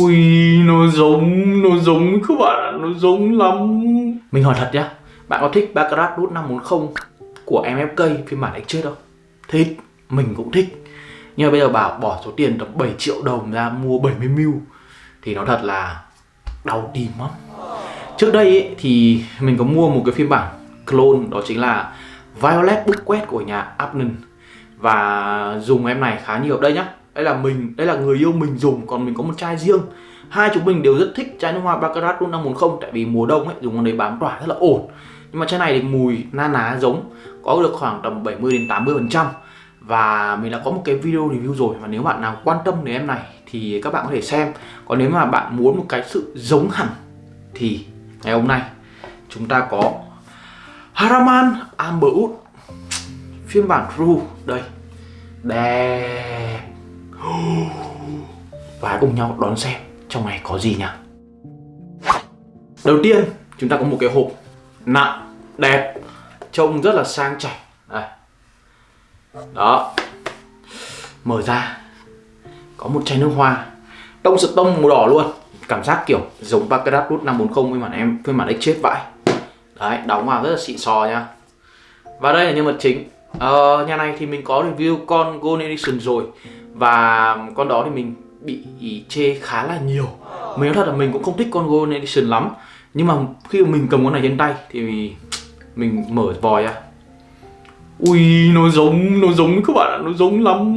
Ui nó giống Nó giống các bạn Nó giống lắm. Mình hỏi thật nhá Bạn có thích Baccarat Root 540 Của MFK phiên bản Exchange không? Thích Mình cũng thích. Nhưng mà bây giờ bảo bỏ số tiền tầm 7 triệu đồng ra mua 70 mil Thì nó thật là Đau tim lắm. Trước đây ấy, thì mình có mua một cái phiên bản clone Đó chính là Violet Bookquest của nhà Abnon Và dùng em này khá nhiều. Đây nhá đây là mình, đây là người yêu mình dùng, còn mình có một chai riêng. Hai chúng mình đều rất thích chai nước hoa baccarat luôn 540 tại vì mùa đông ấy, dùng con đấy bám tỏa rất là ổn. Nhưng mà chai này thì mùi na ná giống, có được khoảng tầm 70 đến 80 phần trăm. Và mình đã có một cái video review rồi, và nếu bạn nào quan tâm đến em này thì các bạn có thể xem. Còn nếu mà bạn muốn một cái sự giống hẳn thì ngày hôm nay chúng ta có Haraman Amber Wood, phiên bản True đây. Đẹp và hãy cùng nhau đón xem trong này có gì nhá Đầu tiên chúng ta có một cái hộp nặng, đẹp Trông rất là sang chảnh. Đây. Đó. Mở ra. Có một chai nước hoa. Tông sự tông màu đỏ luôn. Cảm giác kiểu giống Baccarat Root 540 phiên bản em phiên bản chết vãi. Đấy, đóng vào rất là xịn sò nha. Và đây là nhân vật chính. Ờ, nhà này thì mình có review con Gold Edition rồi và con đó thì mình bị chê khá là nhiều. Mình nói thật là mình cũng không thích con Golden Edition lắm. Nhưng mà khi mà mình cầm con này trên tay thì mình mở vòi ra. Ui nó giống, nó giống các bạn ạ, nó giống lắm.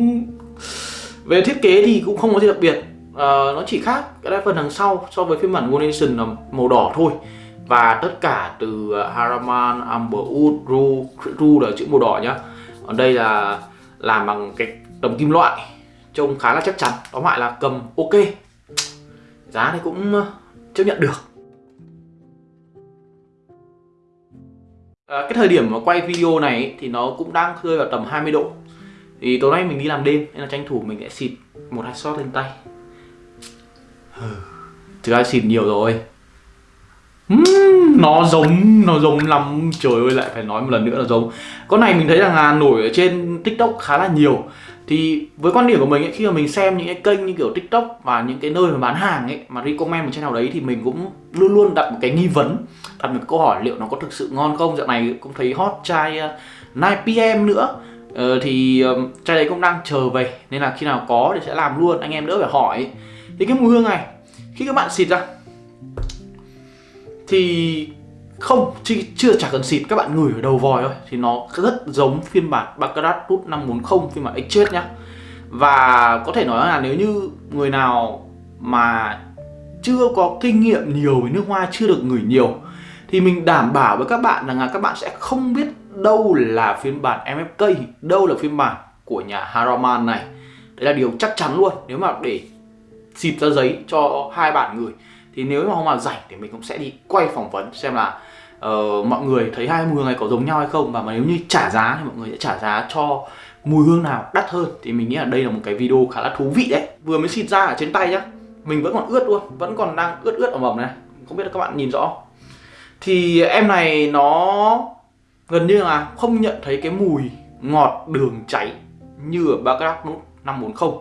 Về thiết kế thì cũng không có gì đặc biệt. À, Nó chỉ khác cái phần đằng sau so với phiên bản Golden Edition là màu đỏ thôi. Và tất cả từ ờ, Haraman, Amberwood, Ru, Ru là chữ màu đỏ nhá. Còn đây là làm bằng cái tấm kim loại trông khá là chắc chắn. Tóm lại là cầm ok. Giá thì cũng ờ, chấp nhận được. À, cái thời điểm mà quay video này thì nó cũng đang rơi vào tầm 20 độ. Thì tối nay mình đi làm đêm nên là tranh thủ mình sẽ xịt một hai shot lên tay. Thực ra xịt nhiều rồi. Uhm, nó giống nó giống lắm. Trời ơi lại phải nói một lần nữa là giống. Con này mình thấy rằng là nổi ở trên tiktok khá là nhiều thì với quan điểm của mình ấy, khi mà mình xem những cái kênh như kiểu tiktok và những cái nơi mà bán hàng ấy mà recommend một trên nào đấy thì mình cũng luôn luôn đặt một cái nghi vấn đặt một câu hỏi liệu nó có thực sự ngon không? Dạo này cũng thấy hot chai ờ, uh, 9pm nữa. Ờ, thì um, chai đấy cũng đang chờ về nên là khi nào có thì sẽ làm luôn. Anh em đỡ phải hỏi. Thì cái mùi hương này khi các bạn xịt ra thì không chưa chả cần xịt, các bạn ngửi ở đầu vòi thôi. Thì nó rất giống phiên bản Baccarat Root 540 phiên bản Exchange nhá. Và có thể nói là nếu như người nào mà chưa có kinh nghiệm nhiều với nước hoa, chưa được ngửi nhiều, thì mình đảm bảo với các bạn rằng là các bạn sẽ không biết đâu là phiên bản MFK đâu là phiên bản của nhà Haraman này. Đấy là điều chắc chắn luôn. Nếu mà để xịt ra giấy cho hai bạn người thì nếu mà không mà rảnh thì mình cũng sẽ đi quay phỏng vấn xem là uh, mọi người thấy hai mùi hương này có giống nhau hay không? Và mà nếu như trả giá thì mọi người sẽ trả giá cho mùi hương nào đắt hơn? Thì mình nghĩ là đây là một cái video khá là thú vị đấy. Vừa mới xịt ra ở trên tay nhá mình vẫn còn ướt luôn vẫn còn đang ướt ướt ở mầm này. Không biết là các bạn nhìn rõ. Thì em này nó gần như là không nhận thấy cái mùi ngọt đường cháy như ở Baccarat Nút 540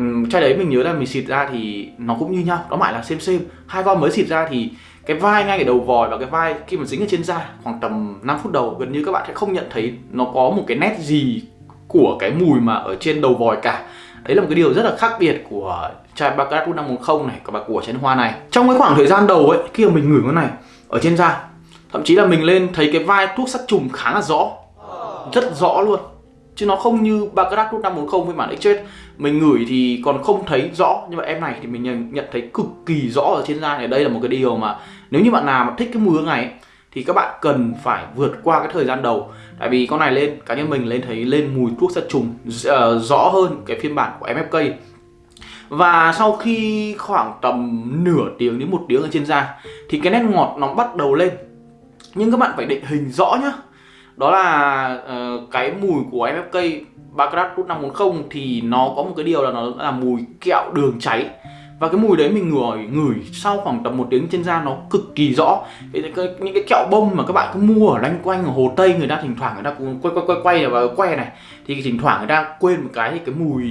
uhm, chai đấy mình nhớ là mình xịt ra thì nó cũng như nhau đó mãi là xem xem hai con mới xịt ra thì cái vai ngay cái đầu vòi và cái vai khi mà dính ở trên da khoảng tầm 5 phút đầu, gần như các bạn sẽ không nhận thấy nó có một cái nét gì của cái mùi mà ở trên đầu vòi cả. Đấy là một cái điều rất là khác biệt của chai Baccarat 510 này và của chén hoa này. Trong cái khoảng thời gian đầu ấy, khi mà mình ngửi cái này ở trên da, thậm chí là mình lên thấy cái vai thuốc sát trùng khá là rõ, rất rõ luôn chứ nó không như Baccarat 510 với bản Exchange mình ngửi thì còn không thấy rõ nhưng mà em này thì mình nhận, nhận thấy cực kỳ rõ ở trên da này. Đây là một cái điều mà nếu như bạn nào mà thích cái mùi hương này ấy, thì các bạn cần phải vượt qua cái thời gian đầu. Tại vì con này lên cá nhân mình lên thấy lên mùi thuốc sát trùng uh, rõ hơn cái phiên bản của MFK và sau khi khoảng tầm nửa tiếng đến một tiếng ở trên da thì cái nét ngọt nó bắt đầu lên. Nhưng các bạn phải định hình rõ nhá đó là uh, cái mùi của MFK Baccarat Root 540 thì nó có một cái điều là nó là mùi kẹo đường cháy. Và cái mùi đấy mình ngửi ngửi sau khoảng tầm một tiếng trên da nó cực kỳ rõ. Những cái kẹo bông mà các bạn cứ mua ở lanh quanh ở hồ tây người ta thỉnh thoảng người ta cũng quay quay quay quay và que này thì thỉnh thoảng người ta quên một cái thì cái mùi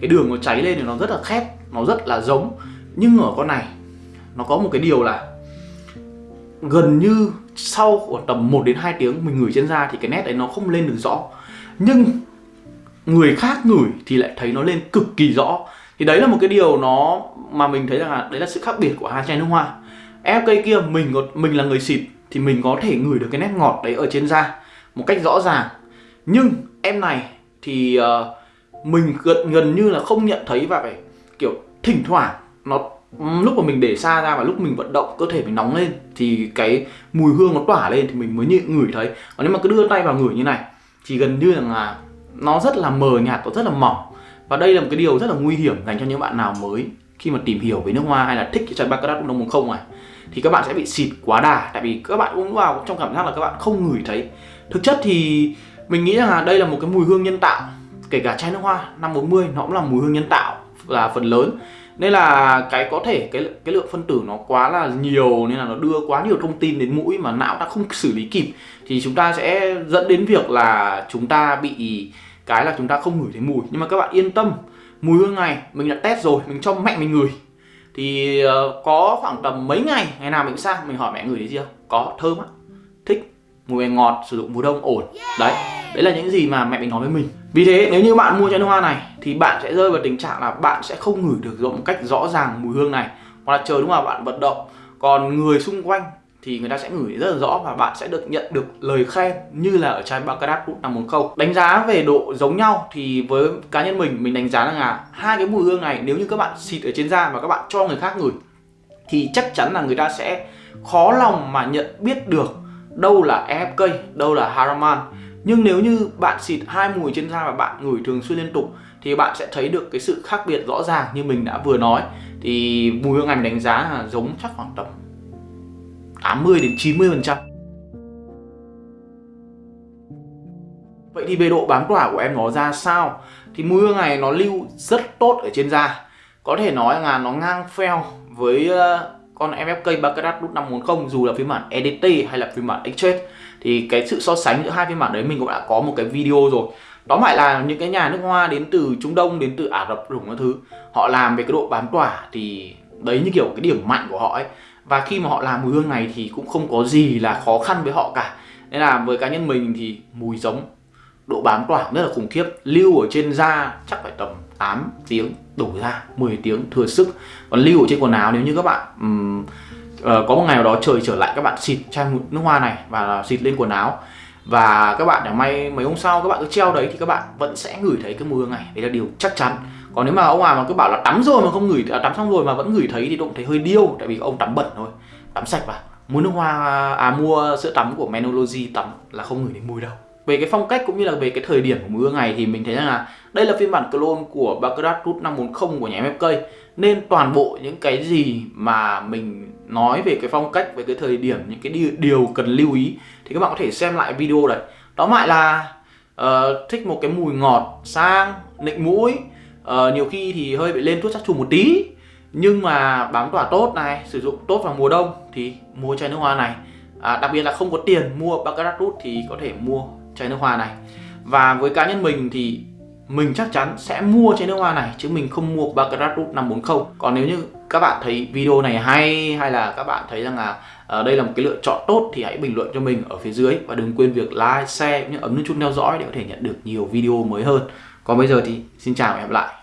cái đường nó cháy lên thì nó rất là khét nó rất là giống. Nhưng ở con này nó có một cái điều là gần như sau khoảng tầm 1 đến 2 tiếng mình ngửi trên da thì cái nét đấy nó không lên được rõ. Nhưng người khác ngửi thì lại thấy nó lên cực kỳ rõ. Thì đấy là một cái điều nó mà mình thấy rằng là đấy là sự khác biệt của hai chai nước hoa. Em cây kia mình có mình là người xịt thì mình có thể ngửi được cái nét ngọt đấy ở trên da một cách rõ ràng. Nhưng em này thì uh, mình gần gần như là không nhận thấy và phải kiểu thỉnh thoảng nó lúc mà mình để xa ra và lúc mình vận động, cơ thể mình nóng lên thì cái mùi hương nó tỏa lên thì mình mới nhịn ngửi thấy. Còn nếu mà cứ đưa tay vào ngửi như này thì gần như là nó rất là mờ nhạt và rất là mỏng. Và đây là một cái điều rất là nguy hiểm dành cho những bạn nào mới khi mà tìm hiểu về nước hoa hay là thích cái chai Baccarat cũng một không này, thì các bạn sẽ bị xịt quá đà. Tại vì các bạn uống vào trong cảm giác là các bạn không ngửi thấy. Thực chất thì mình nghĩ rằng là đây là một cái mùi hương nhân tạo, kể cả chai nước hoa 540 nó cũng là mùi hương nhân tạo là phần lớn nên là cái có thể cái cái lượng phân tử nó quá là nhiều nên là nó đưa quá nhiều thông tin đến mũi mà não ta không xử lý kịp thì chúng ta sẽ dẫn đến việc là chúng ta bị cái là chúng ta không ngửi thấy mùi. Nhưng mà các bạn yên tâm mùi hương này mình đã test rồi mình cho mẹ mình ngửi. Thì uh, có khoảng tầm mấy ngày ngày nào mình sang mình hỏi mẹ ngửi thấy gì không? Có thơm á. Thích mùi ngọt sử dụng mùa đông ổn. Đấy đấy là những gì mà mẹ mình nói với mình. Vì thế nếu như bạn mua chai nước hoa này thì bạn sẽ rơi vào tình trạng là bạn sẽ không ngửi được một cách rõ ràng mùi hương này. Hoặc là chờ đúng là bạn vận động. Còn người xung quanh thì người ta sẽ ngửi rất là rõ và bạn sẽ được nhận được lời khen như là ở chai Baccarat Root 540 đánh giá về độ giống nhau thì với cá nhân mình mình đánh giá là hai cái mùi hương này nếu như các bạn xịt ở trên da và các bạn cho người khác ngửi thì chắc chắn là người ta sẽ khó lòng mà nhận biết được đâu là EFK, đâu là Haraman. Nhưng nếu như bạn xịt hai mùi trên da và bạn ngửi thường xuyên liên tục thì bạn sẽ thấy được cái sự khác biệt rõ ràng như mình đã vừa nói. Thì mùi hương ảnh đánh giá là giống chắc khoảng tầm 80 đến 90 phần trăm. Vậy thì về độ bám tỏa của em nó ra sao? Thì mùi hương này nó lưu rất tốt ở trên da. Có thể nói là nó ngang phèo với ờ, con MFK Baccarat nút 540 dù là phiên bản EDT hay là phiên bản Exchange thì cái sự so sánh giữa hai phiên bản đấy mình cũng đã có một cái video rồi. Đó lại là những cái nhà nước hoa đến từ Trung Đông, đến từ Ả Rập rủng các thứ. Họ làm về cái độ bám tỏa thì đấy như kiểu cái điểm mạnh của họ ấy. Và khi mà họ làm mùi hương này thì cũng không có gì là khó khăn với họ cả. Nên là với cá nhân mình thì mùi giống độ bám tỏa rất là khủng khiếp. Lưu ở trên da chắc phải tầm 8 tiếng đổ ra 10 tiếng thừa sức. Còn lưu ở trên quần áo nếu như các bạn um, uh, có một ngày nào đó trời trở lại các bạn xịt chai nước hoa này và xịt lên quần áo. Và các bạn để may mấy hôm sau các bạn cứ treo đấy thì các bạn vẫn sẽ ngửi thấy cái mùi hương này. Đấy là điều chắc chắn. Còn nếu mà ông nào mà cứ bảo là tắm rồi mà không ngửi à, tắm xong rồi mà vẫn ngửi thấy thì cũng thấy hơi điêu tại vì ông tắm bẩn thôi. Tắm sạch vào mua nước hoa à mua sữa tắm của Menology tắm là không ngửi đến mùi đâu về cái phong cách cũng như là về cái thời điểm của mưa ngày này thì mình thấy rằng là đây là phiên bản clone của Baccarat Root 540 của nhà MFK nên toàn bộ những cái gì mà mình nói về cái phong cách về cái thời điểm những cái điều cần lưu ý thì các bạn có thể xem lại video đấy. Đó lại là uh, thích một cái mùi ngọt sang nịnh mũi uh, nhiều khi thì hơi bị lên thuốc sát trùng một tí. Nhưng mà bám tỏa tốt này sử dụng tốt vào mùa đông thì mua chai nước hoa này. À, đặc biệt là không có tiền mua Baccarat Root thì có thể mua chai nước hoa này. Và với cá nhân mình thì mình chắc chắn sẽ mua chai nước hoa này chứ mình không mua Baccarat Root 540 còn nếu như các bạn thấy video này hay hay là các bạn thấy rằng là uh, đây là một cái lựa chọn tốt thì hãy bình luận cho mình ở phía dưới. Và đừng quên việc like, share những ấn nút chuông theo dõi để có thể nhận được nhiều video mới hơn. Còn bây giờ thì xin chào và hẹn gặp lại.